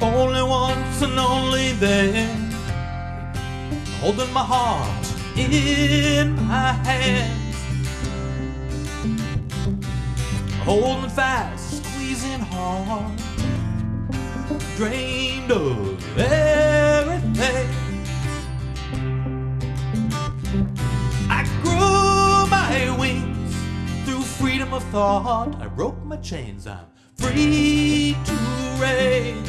lost and only then. holding my heart in my hands, holding fast, squeezing hard, drained of everything. I grew my wings through freedom of thought. I broke my chains. I'm free to range.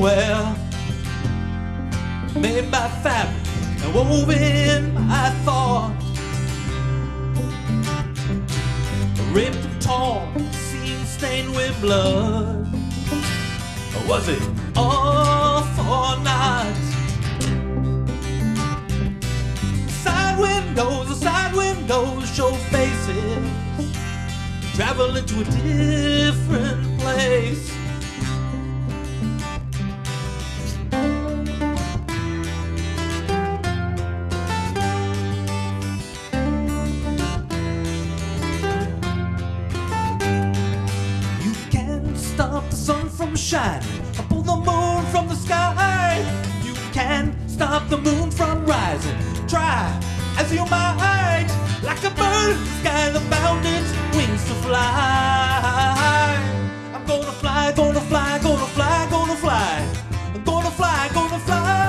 to nowhere, made by fabric and woven by thought. Ripped and torn, seam stained with blood. Or was it all for naught? Side windows, side windows show faces. Travel into a different place. up the sun from shining, I pull the moon from the sky. You can stop the moon from rising. Try as you might, like a bird in the sky bound its wings to fly. I'm gonna fly, gonna fly, gonna fly, gonna fly. I'm gonna fly, gonna fly.